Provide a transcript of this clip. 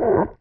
Mm-hmm.